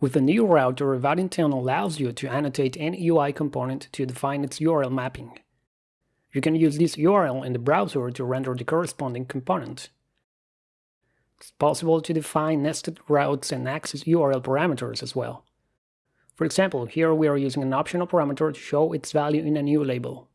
With the new router, Vaadin10 allows you to annotate any UI component to define its URL mapping. You can use this URL in the browser to render the corresponding component. It's possible to define nested routes and access URL parameters as well. For example, here we are using an optional parameter to show its value in a new label.